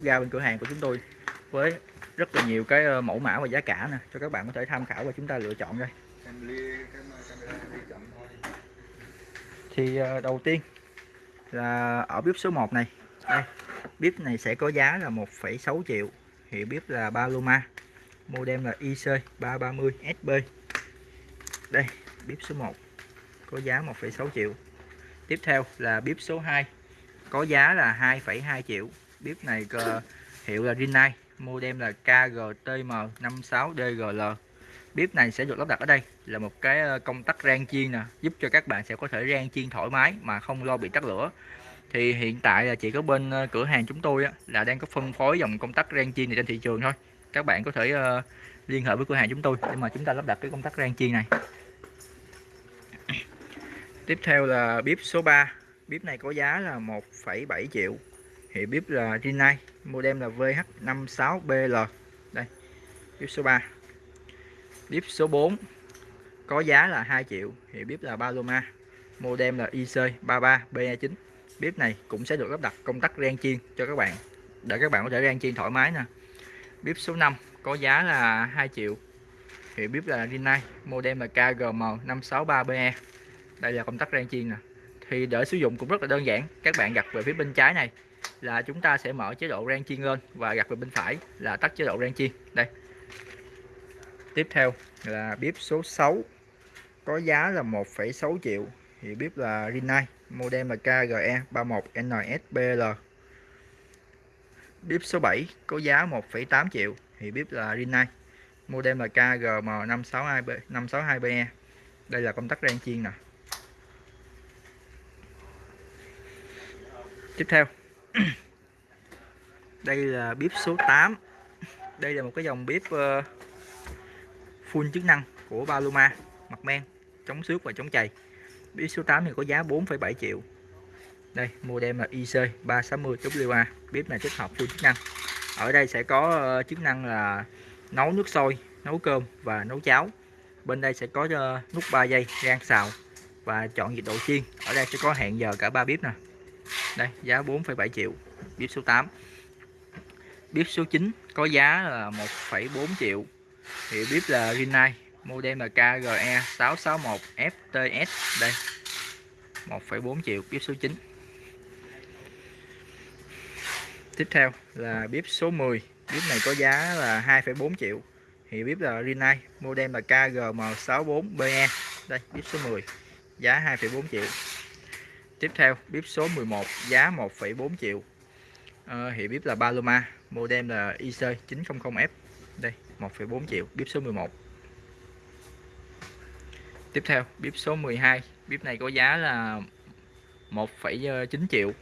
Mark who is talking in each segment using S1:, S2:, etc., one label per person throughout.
S1: ra bên cửa hàng của chúng tôi với rất là nhiều cái ờ, mẫu mã và giá cả nè cho các bạn có thể tham khảo và chúng ta lựa chọn đây. Thì ờ, đầu tiên là ở bếp số 1 này. Đây bếp này sẽ có giá là 1,6 triệu hiệu bếp là Paloma model là IC 330 SB đây bếp số 1 có giá 1,6 triệu. Tiếp theo là bếp số 2 có giá là 2,2 triệu bếp này cơ- hiệu là Rinnai model là KGTM56DGL bếp này sẽ được lắp đặt ở đây là một cái ờ, công tắc rang chiên nè giúp cho các bạn sẽ có thể rang chiên thoải mái mà không lo bị tắt lửa. Thì hiện tại là chỉ có bên ờ, cửa hàng chúng tôi á, là đang có phân phối dòng công tắc rang chiên này trên thị trường thôi. Các bạn có thể ờ, liên hệ với cửa hàng chúng tôi để mà chúng ta lắp đặt cái công tắc rang chiên này. Tiếp theo là bếp số 3 bếp này có giá là 1,7 triệu hiệu bếp là Rinnai model là VH56BL đây, bếp số 3 bếp số 4 có giá là 2 triệu hiệu bếp là Paloma, model là IC33BA9 bếp này cũng sẽ được lắp đặt công tắc rang chiên cho các bạn, để các bạn có thể rang chiên thoải mái nè. Bếp số 5 có giá là 2 triệu hiệu bếp là Rinnai model là KGM563BE đây là công tắc rang chiên nè. Thì để sử dụng cũng rất là đơn giản, các bạn gặt về phía bên trái này là chúng ta sẽ mở chế độ rang chiên lên và gặt về bên phải là tắt chế độ rang chiên. Đây. Tiếp theo là bếp số 6 có giá là 1,6 triệu. Thì bếp là Rinnai model là KGE 31NSBL bếp số 7 có giá 1,8 triệu. Thì bếp là Rinnai model là KGM562B 562BE đây là công tắc rang chiên nè. Tiếp theo. đây là bếp số 8 đây là một cái dòng bếp ờ, full chức năng của Paloma mặt men chống xước và chống chày. Bếp số 8 thì có giá 4,7 triệu. Đây model là IC 360WA bếp này tích hợp full chức năng. Ở đây sẽ có ờ, chức năng là nấu nước sôi nấu cơm và nấu cháo. Bên đây sẽ có ờ, nút 3 giây rang xào và chọn nhiệt độ chiên. Ở đây sẽ có hẹn giờ cả ba bếp nè đây giá 4,7 triệu bếp số 8 bếp số 9 có giá là 1,4 triệu. Thì bếp là Rinnai model là KGE 661 FTS đây 1,4 triệu bếp số 9 tiếp theo là bếp số 10 bếp này có giá là 2,4 triệu. Thì bếp là Rinnai model là KGM64BE đây bếp số 10 giá 2,4 triệu tiếp theo bếp số 11 giá 1,4 triệu. À, hiệu bếp là Paloma Modem là IC900F đây 1,4 triệu bếp số 11 tiếp theo bếp số 12 bếp này có giá là 1,9 triệu.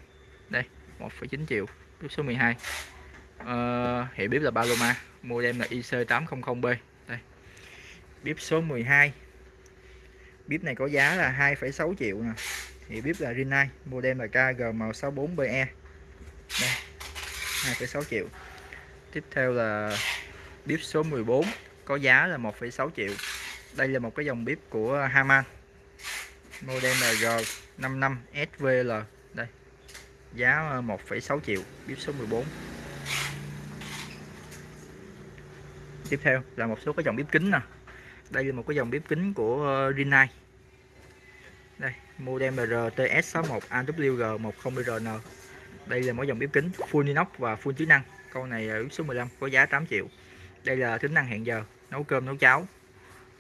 S1: Đây 1,9 triệu bếp số 12 à, ờ, hiệu bếp là Paloma Modem là IC800B đây bếp số 12 bếp này có giá là 2,6 triệu nè thì bếp là Rinnai model là KGM64BE đây 2,6 triệu. Tiếp theo là bếp số 14 có giá là 1,6 triệu. Đây là một cái dòng bếp của Haman. Model là G55SVL đây giá 1,6 triệu bếp số 14 tiếp theo là một số cái dòng bếp kính nè. Đây là một cái dòng bếp kính của Rinnai model RTS61 AWG10RN đây là mỗi dòng bếp kính full inox và full chức năng. Con này ở bếp số 15 có giá 8 triệu. Đây là tính năng hẹn giờ nấu cơm nấu cháo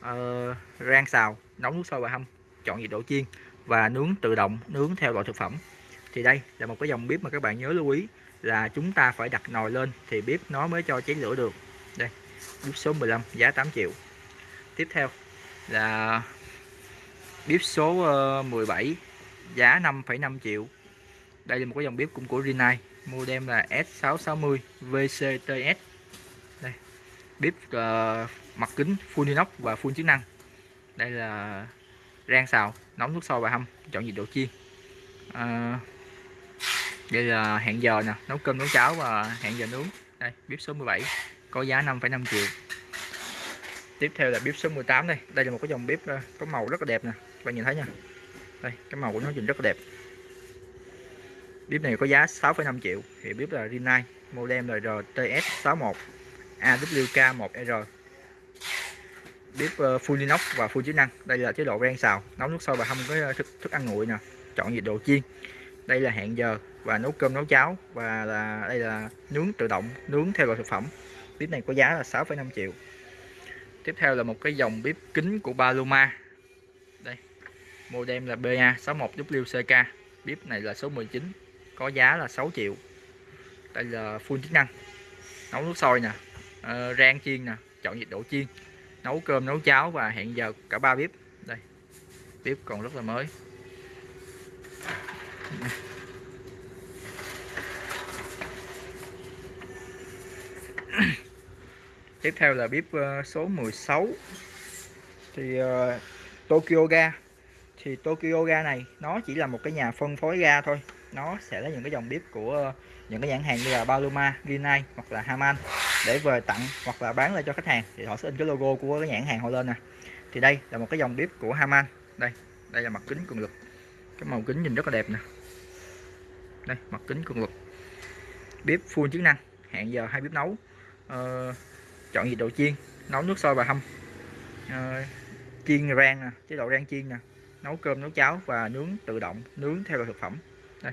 S1: uh, rang xào nấu nước sôi và hâm chọn nhiệt độ chiên và nướng tự động nướng theo loại thực phẩm. Thì đây là một cái dòng bếp mà các bạn nhớ lưu ý là chúng ta phải đặt nồi lên thì bếp nó mới cho cháy lửa được. Đây bếp số 15 giá 8 triệu. Tiếp theo là bếp số ờ, 17 giá 5,5 triệu. Đây là một cái dòng bếp cũng của Rinnai model là S660 VCTS đây bếp uh, ờ, mặt kính full inox và full chức năng. Đây là rang xào nóng nước sôi và hâm chọn nhiệt độ chiên. À, đây là hẹn giờ nè nấu cơm nấu cháo và hẹn giờ nướng. Đây bếp số 17 có giá 5,5 triệu. Tiếp theo là bếp số 18 đây đây là một cái dòng bếp có màu rất là đẹp nè các bạn nhìn thấy nha. Đây cái màu của nó nhìn rất là đẹp. Bếp này có giá 6,5 triệu. Thì bếp là Rinnai modem RTS61 AWK1R bếp uh, ờ, full inox và full chức năng. Đây là chế độ rang xào nấu nước sôi và hâm với ờ, thức, thức ăn nguội nè. Chọn nhiệt độ chiên. Đây là hẹn giờ và nấu cơm nấu cháo và là đây là nướng tự động nướng theo loại thực phẩm. Bếp này có giá là 6,5 triệu. Tiếp theo là một cái dòng bếp kính của Paloma modem là BA61WCK bếp này là số 19 có giá là 6 triệu. Đây là full chức năng. Nấu nước sôi nè uh, rang chiên nè chọn nhiệt độ chiên. Nấu cơm nấu cháo và hẹn giờ cả ba bếp. Đây bếp còn rất là mới. Tiếp theo là bếp ờ, số 16 thì uh, Tokyo Ga thì Tokyo Ga này nó chỉ là một cái nhà phân phối ga thôi. Nó sẽ lấy những cái dòng bếp của ờ, những cái nhãn hàng như là Paloma, Rinnai hoặc là Haman để về tặng hoặc là bán lại cho khách hàng. Thì họ sẽ in cái logo của cái nhãn hàng họ lên nè. Thì đây là một cái dòng bếp của Haman đây đây là mặt kính cường lực cái màu kính nhìn rất là đẹp nè. Đây mặt kính cường lực bếp full chức năng hẹn giờ hai bếp nấu. Uh, chọn nhiệt độ chiên nấu nước sôi và hâm. Uh, chiên rang nè chế độ rang chiên nè nấu cơm nấu cháo và nướng tự động nướng theo loại thực phẩm. Đây.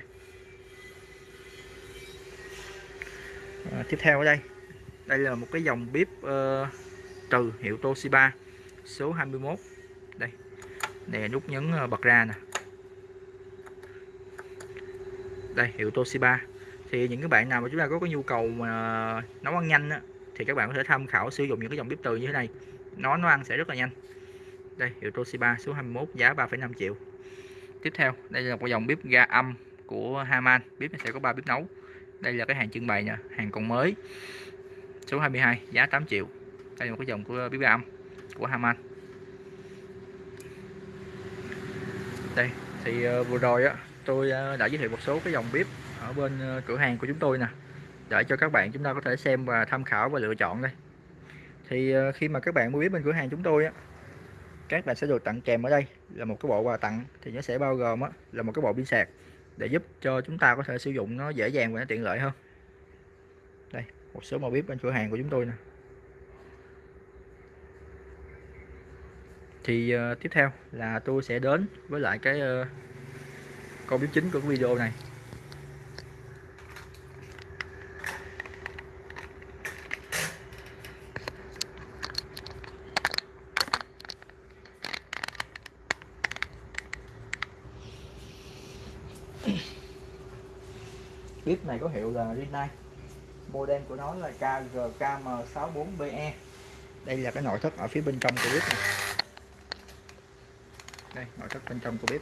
S1: À, tiếp theo ở đây. Đây là một cái dòng bếp ờ, uh, từ hiệu Toshiba số 21 đây. Nè nút nhấn ờ, bật ra nè. Đây hiệu Toshiba. Thì những cái bạn nào mà chúng ta có cái nhu cầu mà nấu ăn nhanh á, thì các bạn có thể tham khảo sử dụng những cái dòng bếp từ như thế này. Nó nó ăn sẽ rất là nhanh đây hiệu Toshiba số 21 giá 3,5 triệu. Tiếp theo đây là một dòng bếp ga âm của Haman. Bếp này sẽ có 3 bếp nấu. Đây là cái hàng trưng bày nha hàng còn mới. Số 22 giá 8 triệu. Đây là một cái dòng của bếp ga âm của Haman. Đây thì ờ, vừa rồi á tôi ờ, đã giới thiệu một số cái dòng bếp ở bên ờ, cửa hàng của chúng tôi nè để cho các bạn chúng ta có thể xem và tham khảo và lựa chọn đây. Thì khi mà các bạn mua bếp bên cửa hàng chúng tôi á các bạn sẽ được tặng kèm ở đây là một cái bộ quà tặng thì nó sẽ bao gồm á, là một cái bộ pin sạc để giúp cho chúng ta có thể sử dụng nó dễ dàng và nó tiện lợi hơn. Đây một số màu bếp bên cửa hàng của chúng tôi nè. Thì uh, tiếp theo là tôi sẽ đến với lại cái uh, con bếp chính của cái video này. Bếp này có hiệu là Rinnai model của nó là KGKM64BE đây là cái nội thất ở phía bên trong của bếp này. đây nội thất bên trong của bếp.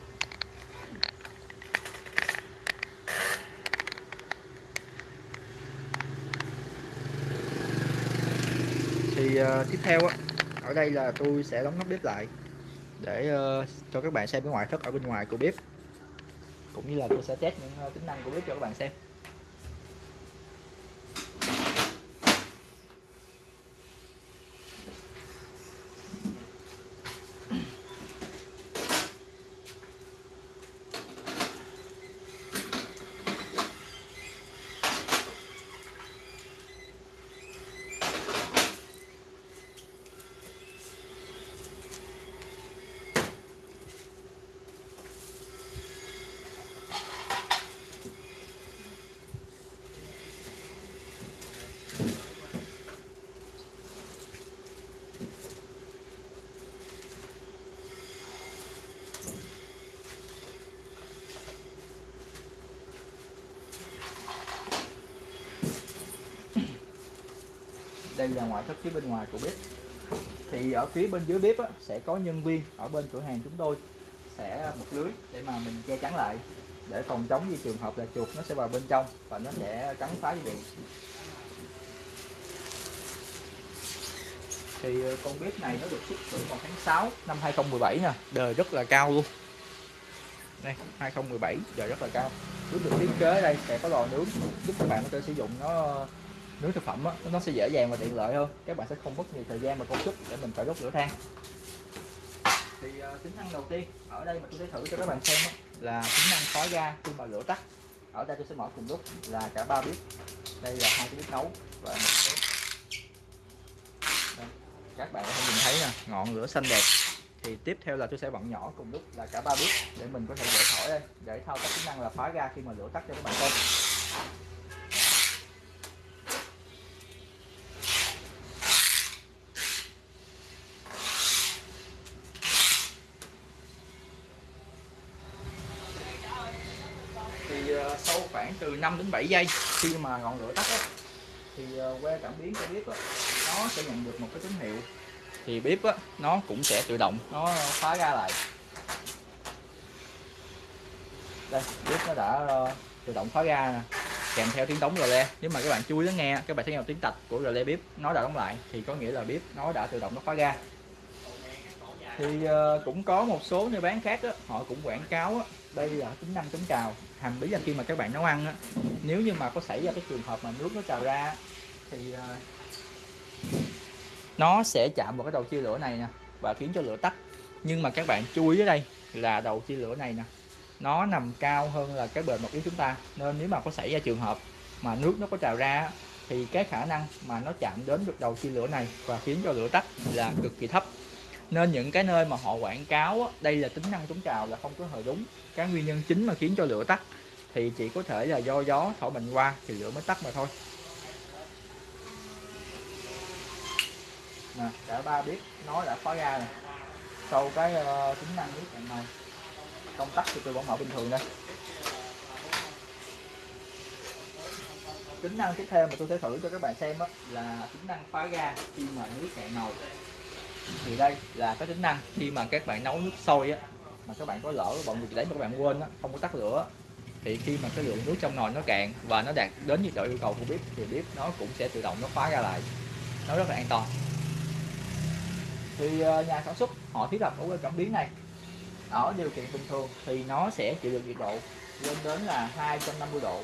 S1: Thì uh, tiếp theo á ở đây là tôi sẽ đóng nắp bếp lại để uh, cho các bạn xem cái ngoại thất ở bên ngoài của bếp. Cũng như là tôi sẽ test những uh, tính năng của bếp cho các bạn xem. Đây là ngoại thất phía bên ngoài của bếp. Thì ở phía bên dưới bếp á, sẽ có nhân viên ở bên cửa hàng chúng tôi sẽ một lưới để mà mình che chắn lại để phòng chống như trường hợp là chuột nó sẽ vào bên trong và nó sẽ cắn phá dây điện. Thì ờ, con bếp này nó được xuất xưởng vào tháng 6 năm 2017 nè đời rất là cao luôn. Đây 2017 đời rất là cao. Bếp được thiết kế đây sẽ có lò nướng giúp các bạn có thể sử dụng nó nướng thực phẩm á, nó sẽ dễ dàng và tiện lợi hơn. Các bạn sẽ không mất nhiều thời gian và công sức để mình phải đốt lửa than. Thì uh, tính năng đầu tiên ở đây mà tôi sẽ thử cho các bạn xem á, là tính năng khói ga khi mà lửa tắt. Ở đây tôi sẽ mở cùng lúc là cả ba bếp. Đây là hai cái bếp nấu và một bếp. Đây. các bạn có thể nhìn thấy nè ngọn lửa xanh đẹp. Thì tiếp theo là tôi sẽ bật nhỏ cùng lúc là cả ba bếp để mình có thể dễ thổi đây để thao tác tính năng là khóa ga khi mà lửa tắt cho các bạn coi thì uh, sau khoảng từ 5 đến 7 giây. Khi mà ngọn lửa tắt á, thì ờ, que cảm biến cho bếp á, nó sẽ nhận được một cái tín hiệu. Thì bếp á, nó cũng sẽ tự động nó khóa ra lại. Đây bếp nó đã uh, tự động khóa ra nè. Kèm theo tiếng đóng rờ le nếu mà các bạn chui nó nghe các bạn thấy nghe tiếng tạch của rờ le bếp nó đã đóng lại thì có nghĩa là bếp nó đã tự động nó khóa ra. Thì uh, cũng có một số nơi bán khác đó, họ cũng quảng cáo đó. đây là tính năng chống trào hành lý là khi mà các bạn nấu ăn á, nếu như mà có xảy ra cái trường hợp mà nước nó trào ra thì ờ, nó sẽ chạm vào cái đầu chia lửa này nè và khiến cho lửa tắt. Nhưng mà các bạn chú ý ở đây là đầu chia lửa này nè nó nằm cao hơn là cái bề mặt yếu chúng ta. Nên nếu mà có xảy ra trường hợp mà nước nó có trào ra thì cái khả năng mà nó chạm đến được đầu chia lửa này và khiến cho lửa tắt là cực kỳ thấp nên những cái nơi mà họ quảng cáo đây là tính năng chống trào là không có hề đúng. Cái nguyên nhân chính mà khiến cho lửa tắt thì chỉ có thể là do gió thổi mạnh qua thì lửa mới tắt mà thôi. Nè cả ba biết nó đã khóa ra nè. Sau cái uh, tính năng nước cạnh này công tắc thì tôi vẫn mở bình thường đây. Tính năng tiếp theo mà tôi sẽ thử cho các bạn xem đó là tính năng phá ga khi mà nước cạn nồi thì đây là cái tính năng khi mà các bạn nấu nước sôi á, mà các bạn có lỡ bận việc đấy mà các bạn quên á, không có tắt lửa thì khi mà cái lượng nước trong nồi nó cạn và nó đạt đến nhiệt độ yêu cầu của bếp, thì bếp nó cũng sẽ tự động nó khóa ra lại. Nó rất là an toàn. Thì ờ, nhà sản xuất họ thiết lập ở cái cảm biến này. Ở điều kiện bình thường thì nó sẽ chịu được nhiệt độ lên đến là 250 độ.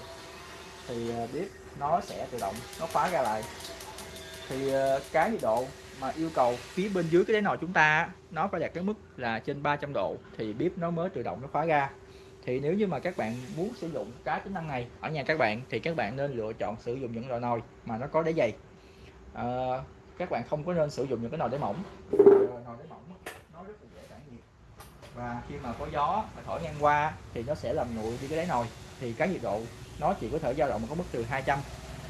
S1: Thì ờ, bếp nó sẽ tự động nó khóa ra lại. Thì ờ, cái nhiệt độ mà yêu cầu phía bên dưới cái đáy nồi chúng ta nó phải đạt cái mức là trên 300 độ thì bếp nó mới tự động nó khóa ra. Thì nếu như mà các bạn muốn sử dụng cái tính năng này ở nhà các bạn thì các bạn nên lựa chọn sử dụng những loại nồi mà nó có đáy dày. À, các bạn không có nên sử dụng những cái nồi đáy mỏng. Ờ, nồi đáy mỏng nó rất là dễ tản nhiệt và khi mà có gió thổi ngang qua thì nó sẽ làm nguội đi cái đáy nồi. Thì cái nhiệt độ nó chỉ có thể dao động có mức từ 200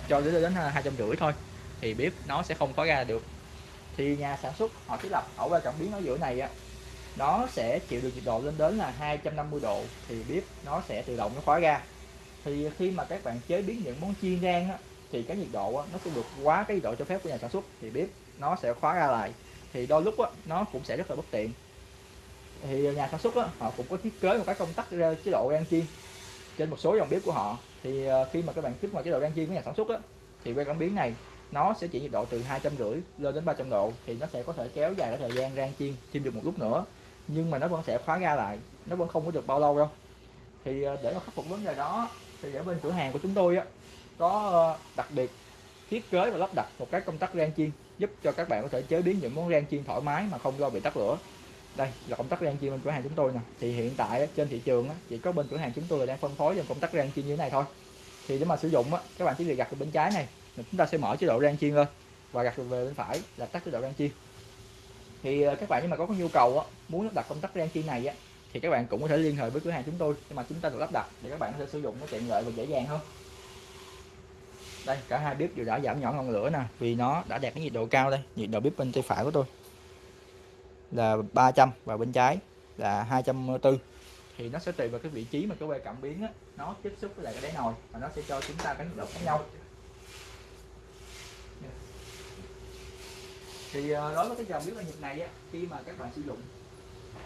S1: cho đến đến hai trăm rưỡi thôi thì bếp nó sẽ không khóa ra được thì nhà sản xuất họ thiết lập ở qua cảm biến ở giữa này á. Nó sẽ chịu được nhiệt độ lên đến là 250 độ thì bếp nó sẽ tự động nó khóa ra. Thì khi mà các bạn chế biến những món chiên rang á, thì cái nhiệt độ á, nó sẽ vượt quá cái nhiệt độ cho phép của nhà sản xuất thì bếp nó sẽ khóa ra lại. Thì đôi lúc á, nó cũng sẽ rất là bất tiện. Thì nhà sản xuất á, họ cũng có thiết kế một cái công tắc chế độ rang chiên trên một số dòng bếp của họ. Thì ờ, khi mà các bạn kích vào chế độ rang chiên của nhà sản xuất á, thì que cảm biến này nó sẽ chỉ nhiệt độ từ hai trăm rưỡi lên đến 300 độ, thì nó sẽ có thể kéo dài cái thời gian rang chiên chiên được một lúc nữa. Nhưng mà nó vẫn sẽ khóa ra lại, nó vẫn không có được bao lâu đâu. Thì ờ, để mà khắc phục vấn đề đó, thì ở bên cửa hàng của chúng tôi á, có ờ, đặc biệt thiết kế và lắp đặt một cái công tắc rang chiên, giúp cho các bạn có thể chế biến những món rang chiên thoải mái mà không lo bị tắt lửa. Đây là công tắc rang chiên bên cửa hàng chúng tôi nè. Thì hiện tại trên thị trường chỉ có bên cửa hàng chúng tôi là đang phân phối dòng công tắc rang chiên như thế này thôi. Thì để mà sử dụng á, các bạn chỉ việc gặt bên trái này chúng ta sẽ mở chế độ rang chiên lên và gạt về bên phải là tắt chế độ rang chiên. Thì ờ, các bạn nhưng mà có, nhu cầu á, muốn lắp đặt công tắc rang chiên này á, thì các bạn cũng có thể liên hệ với cửa hàng chúng tôi nhưng mà chúng ta được lắp đặt để các bạn có thể sử dụng nó tiện lợi và dễ dàng hơn. Đây cả hai bếp đều đã giảm nhỏ ngọn lửa nè vì nó đã đạt cái nhiệt độ cao đây nhiệt độ bếp bên tay phải của tôi là 300 và bên trái là 240 thì nó sẽ tùy vào cái vị trí mà cái que cảm biến á, nó tiếp xúc với lại cái đáy nồi và nó sẽ cho chúng ta cái nhiệt độ khác nhau. Thì ờ, đối với cái dòng bếp ga Nhật này á, khi mà các bạn sử dụng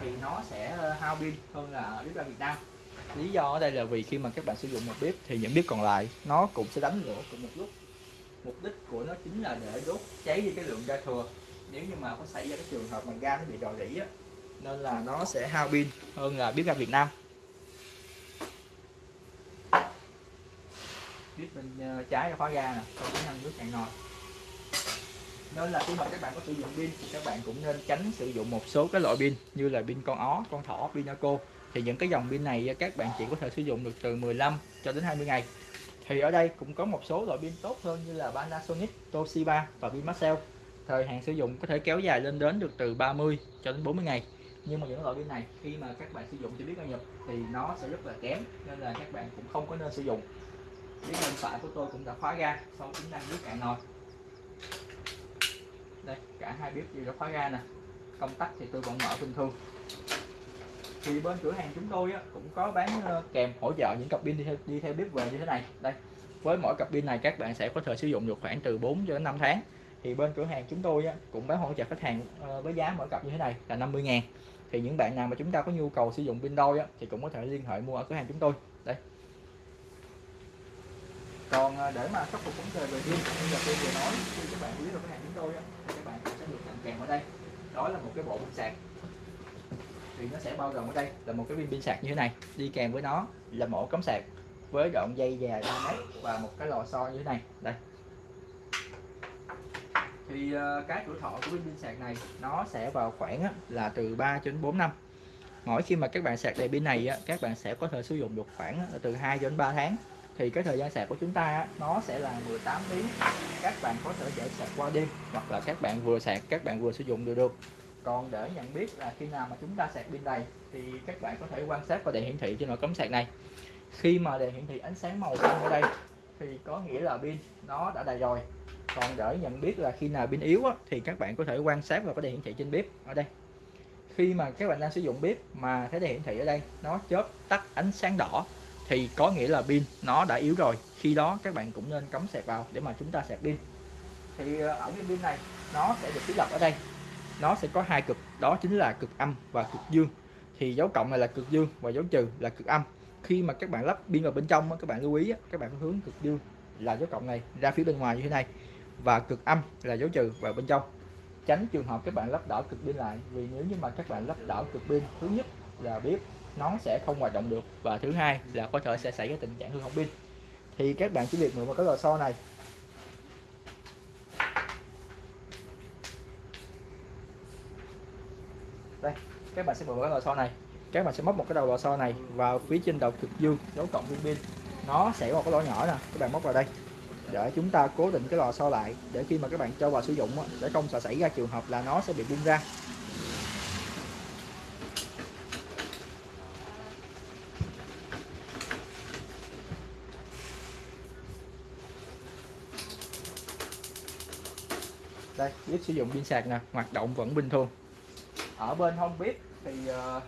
S1: thì nó sẽ ờ, hao pin hơn là bếp ga Việt Nam. Lý do ở đây là vì khi mà các bạn sử dụng một bếp thì những bếp còn lại nó cũng sẽ đánh lửa cùng một lúc. Mục đích của nó chính là để đốt cháy đi cái lượng ga thừa. Nếu như mà có xảy ra cái trường hợp mà ga nó bị rò rỉ á nên là nó sẽ hao pin hơn là bếp ga Việt Nam. Bếp bên ờ, trái là khóa ga nè còn cái năng nước cạn nồi nên là khi mà các bạn có sử dụng pin. Thì các bạn cũng nên tránh sử dụng một số cái loại pin như là pin con ó con thỏ pinaco thì những cái dòng pin này các bạn chỉ có thể sử dụng được từ 15 cho đến 20 ngày. Thì ở đây cũng có một số loại pin tốt hơn như là Panasonic, Toshiba và Vinmaxell thời hạn sử dụng có thể kéo dài lên đến được từ 30 cho đến 40 ngày. Nhưng mà những loại pin này khi mà các bạn sử dụng chưa biết bao nhập thì nó sẽ rất là kém nên là các bạn cũng không có nên sử dụng. Cái bên phải của tôi cũng đã khóa ra sau tính năng nước cạn nồi đây cả hai bếp đều đã khóa ra nè. Công tắc thì tôi vẫn mở bình thường. Thì bên cửa hàng chúng tôi á, cũng có bán ờ, kèm hỗ trợ những cặp pin đi theo, đi theo bếp về như thế này. Đây với mỗi cặp pin này các bạn sẽ có thể sử dụng được khoảng từ 4 cho đến 5 tháng. Thì bên cửa hàng chúng tôi á, cũng bán hỗ trợ khách hàng ờ, với giá mỗi cặp như thế này là 50 ngàn. Thì những bạn nào mà chúng ta có nhu cầu sử dụng pin đôi á, thì cũng có thể liên hệ mua ở cửa hàng chúng tôi. Đây còn à, để mà khắc phục vấn đề về pin như là tôi vừa nói khi các bạn quý được cái hàng chúng tôi á, thì các bạn sẽ được tặng kèm ở đây. Đó là một cái bộ pin sạc. Thì nó sẽ bao gồm ở đây là một cái viên pin sạc như thế này đi kèm với nó là một cắm sạc với đoạn dây dài 3 mét và một cái lò xo như thế này. Đây. Thì à, cái tuổi thọ của viên pin sạc này nó sẽ vào khoảng là từ 3 đến 4 năm. Mỗi khi mà các bạn sạc đầy pin này á, các bạn sẽ có thể sử dụng được khoảng từ 2 đến 3 tháng thì cái thời gian sạc của chúng ta nó sẽ là 18 tiếng. Các bạn có thể để sạc qua đêm hoặc là các bạn vừa sạc các bạn vừa sử dụng được được. Còn để nhận biết là khi nào mà chúng ta sạc pin đầy thì các bạn có thể quan sát vào đèn hiển thị trên nồi cắm sạc này. Khi mà đèn hiển thị ánh sáng màu xanh ở đây thì có nghĩa là pin nó đã đầy rồi. Còn để nhận biết là khi nào pin yếu á, thì các bạn có thể quan sát vào cái đèn hiển thị trên bếp ở đây. Khi mà các bạn đang sử dụng bếp mà thấy đèn hiển thị ở đây nó chớp tắt ánh sáng đỏ thì có nghĩa là pin nó đã yếu rồi. Khi đó các bạn cũng nên cắm sạc vào để mà chúng ta sạc pin. Thì ờ, ở cái pin này, nó sẽ được thiết lập ở đây. Nó sẽ có hai cực, đó chính là cực âm và cực dương. Thì dấu cộng này là cực dương và dấu trừ là cực âm. Khi mà các bạn lắp pin vào bên trong các bạn lưu ý các bạn hướng cực dương là dấu cộng này ra phía bên ngoài như thế này. Và cực âm là dấu trừ vào bên trong. Tránh trường hợp các bạn lắp đảo cực pin lại, vì nếu như mà các bạn lắp đảo cực pin, thứ nhất là bếp nó sẽ không hoạt động được. Và thứ hai là có thể sẽ xảy ra tình trạng hư hỏng pin. Thì các bạn chỉ việc mượn một cái lò xo này. Đây, các bạn sẽ mượn cái lò xo này. Các bạn sẽ móc một cái đầu lò xo này vào phía trên đầu cực dương, dấu cộng viên pin. Nó sẽ có một cái lỗ nhỏ nè, các bạn móc vào đây. Để chúng ta cố định cái lò xo lại, để khi mà các bạn cho vào sử dụng để không sợ xảy ra trường hợp là nó sẽ bị bung ra. Đây bếp sử dụng pin sạc nè hoạt động vẫn bình thường. Ở bên hông bếp thì uh,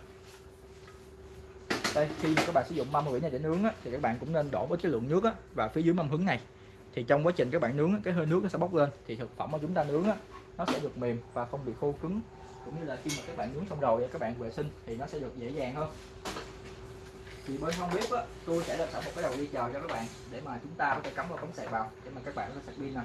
S1: đây khi các bạn sử dụng mâm hủy này để nướng á, thì các bạn cũng nên đổ với cái lượng nước á, và phía dưới mâm hứng này. Thì trong quá trình các bạn nướng cái hơi nước nó sẽ bốc lên thì thực phẩm mà chúng ta nướng á, nó sẽ được mềm và không bị khô cứng. Cũng như là khi mà các bạn nướng xong rồi các bạn vệ sinh thì nó sẽ được dễ dàng hơn. Thì bên hông bếp á, tôi sẽ đặt sẵn một cái đầu đi chờ cho các bạn để mà chúng ta có thể cắm vào cống sạc vào để mà các bạn có sạc pin nè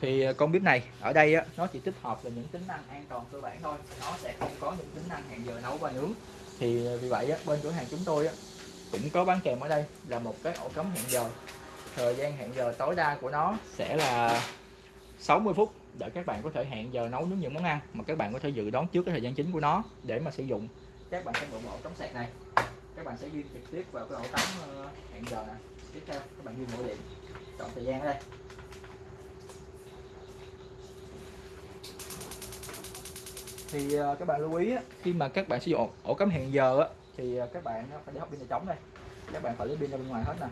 S1: thì à, con bếp này ở đây á, nó chỉ tích hợp là những tính năng an toàn cơ bản thôi. Nó sẽ không có những tính năng hẹn giờ nấu và nướng. Thì à, vì vậy á, bên cửa hàng chúng tôi á, cũng có bán kèm ở đây là một cái ổ cắm hẹn giờ. Thời gian hẹn giờ tối đa của nó sẽ là 60 phút để các bạn có thể hẹn giờ nấu nướng những món ăn mà các bạn có thể dự đoán trước cái thời gian chính của nó để mà sử dụng. Các bạn sẽ bộ ổ cắm sạc này. Các bạn sẽ ghi trực tiếp vào cái ổ cắm ờ, hẹn giờ này tiếp theo, các bạn ghi mỗi điểm. Chọn thời gian ở đây. Thì ờ, các bạn lưu ý khi mà các bạn sử dụng ổ cắm hẹn giờ thì ờ, các bạn phải để hộp pin này trống đây. Các bạn phải lấy pin ra bên ngoài hết nè.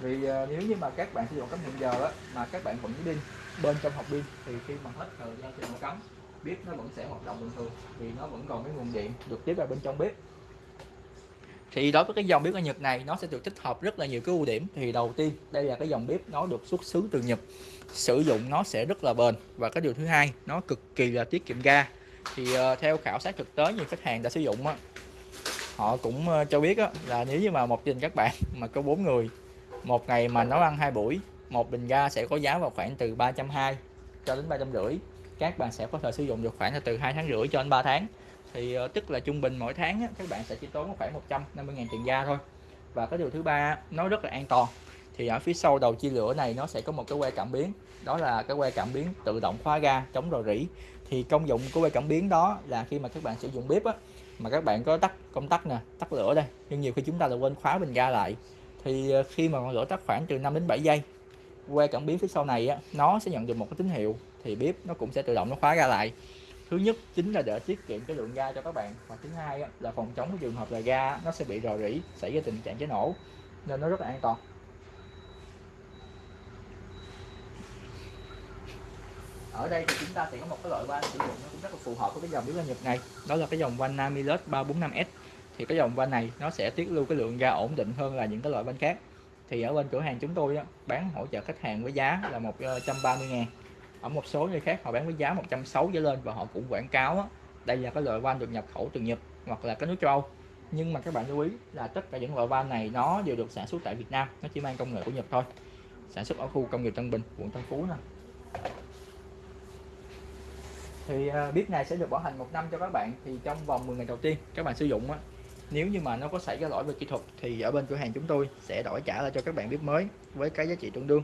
S1: Vì ờ, nếu như mà các bạn sử dụng cắm hẹn giờ mà các bạn vẫn pin bên trong hộp pin, thì khi mà hết thời gian thì ổ cắm, bếp nó vẫn sẽ hoạt động bình thường, vì nó vẫn còn cái nguồn điện được tiếp vào bên trong bếp thì đối với cái dòng bếp ở Nhật này nó sẽ được tích hợp rất là nhiều cái ưu điểm. Thì đầu tiên đây là cái dòng bếp nó được xuất xứ từ Nhật. Sử dụng nó sẽ rất là bền. Và cái điều thứ hai nó cực kỳ là tiết kiệm ga. Thì uh, theo khảo sát thực tế nhiều khách hàng đã sử dụng á, họ cũng uh, cho biết á, là nếu như mà một gia đình các bạn mà có bốn người một ngày mà nấu ăn hai buổi một bình ga sẽ có giá vào khoảng từ 320 cho đến ba trăm rưỡi. Các bạn sẽ có thể sử dụng được khoảng là từ hai tháng rưỡi cho đến 3 tháng thì ờ, tức là trung bình mỗi tháng á, các bạn sẽ chỉ tốn khoảng 150 ngàn tiền ga thôi. Và cái điều thứ ba nó rất là an toàn. Thì ở phía sau đầu chia lửa này nó sẽ có một cái que cảm biến đó là cái que cảm biến tự động khóa ga chống rò rỉ. Thì công dụng của que cảm biến đó là khi mà các bạn sử dụng bếp á mà các bạn có tắt công tắc nè tắt lửa đây nhưng nhiều khi chúng ta là quên khóa bình ga lại. Thì ờ, khi mà ngọn lửa tắt khoảng từ 5 đến 7 giây que cảm biến phía sau này á nó sẽ nhận được một cái tín hiệu thì bếp nó cũng sẽ tự động nó khóa ga lại thứ nhất chính là để tiết kiệm cái lượng ga cho các bạn. Và thứ hai là phòng chống cái trường hợp là ga nó sẽ bị rò rỉ xảy ra tình trạng cháy nổ nên nó rất là an toàn. Ở đây thì chúng ta sẽ có một cái loại van sử dụng nó cũng rất là phù hợp với cái dòng bếp ga Nhật này. Đó là cái dòng van Namilus 345S thì cái dòng van này nó sẽ tiết lưu cái lượng ga ổn định hơn là những cái loại van khác. Thì ở bên cửa hàng chúng tôi á, bán hỗ trợ khách hàng với giá là 130 ờ, ngàn ở một số nơi khác họ bán với giá 160 trở lên và họ cũng quảng cáo đó, đây là cái loại van được nhập khẩu từ Nhật hoặc là cái nước châu Âu. Nhưng mà các bạn lưu ý là tất cả những loại van này nó đều được sản xuất tại Việt Nam nó chỉ mang công nghệ của Nhật thôi. Sản xuất ở khu công nghiệp Tân Bình quận Tân Phú nè. Thì à, bếp này sẽ được bảo hành một năm cho các bạn thì trong vòng 10 ngày đầu tiên các bạn sử dụng á. Nếu như mà nó có xảy ra lỗi về kỹ thuật thì ở bên cửa hàng chúng tôi sẽ đổi trả lại cho các bạn bếp mới với cái giá trị tương đương.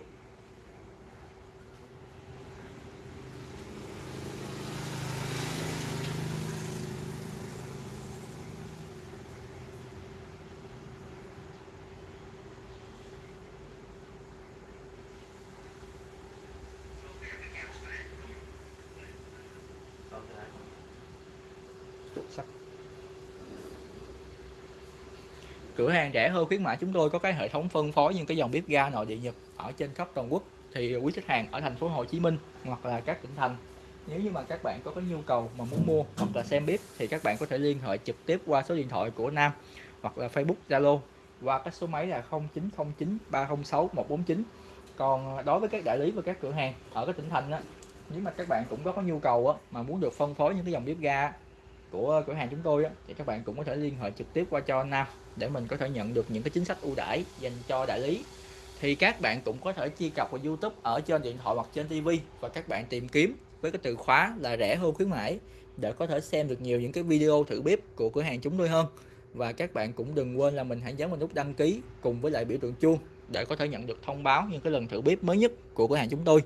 S1: Sắc cửa hàng rẻ hơn khuyến mãi chúng tôi có cái hệ thống phân phối những cái dòng bếp ga nội địa Nhật ở trên khắp toàn quốc. Thì quý khách hàng ở thành phố Hồ Chí Minh hoặc là các tỉnh thành nếu như mà các bạn có cái nhu cầu mà muốn mua hoặc là xem bếp thì các bạn có thể liên hệ trực tiếp qua số điện thoại của Nam hoặc là Facebook Zalo qua cái số máy là 0909 306 149 còn đối với các đại lý và các cửa hàng ở các tỉnh thành á nếu mà các bạn cũng có, có nhu cầu á, mà muốn được phân phối những cái dòng bếp ga của cửa hàng chúng tôi á, thì các bạn cũng có thể liên hệ trực tiếp qua cho Nam để mình có thể nhận được những cái chính sách ưu đãi dành cho đại lý. Thì các bạn cũng có thể truy cập vào YouTube ở trên điện thoại hoặc trên TV và các bạn tìm kiếm với cái từ khóa là rẻ hơn khuyến mãi để có thể xem được nhiều những cái video thử bếp của cửa hàng chúng tôi hơn. Và các bạn cũng đừng quên là mình hãy nhấn vào nút đăng ký cùng với lại biểu tượng chuông để có thể nhận được thông báo những cái lần thử bếp mới nhất của cửa hàng chúng tôi.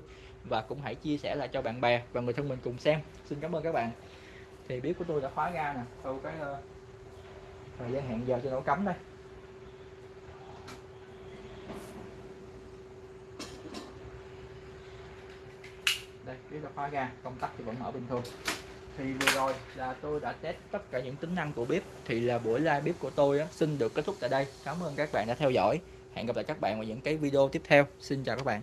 S1: Và cũng hãy chia sẻ lại cho bạn bè và người thân mình cùng xem. Xin cảm ơn các bạn thì bếp của tôi đã khóa ga nè. Sau cái uh, thời gian hẹn giờ cho nổ cấm đây. Đây bếp đã khóa ga công tắc thì vẫn mở bình thường. Thì vừa rồi là tôi đã test tất cả những tính năng của bếp. Thì là buổi live bếp của tôi á, xin được kết thúc tại đây. Cảm ơn các bạn đã theo dõi. Hẹn gặp lại các bạn vào những cái video tiếp theo. Xin chào các bạn.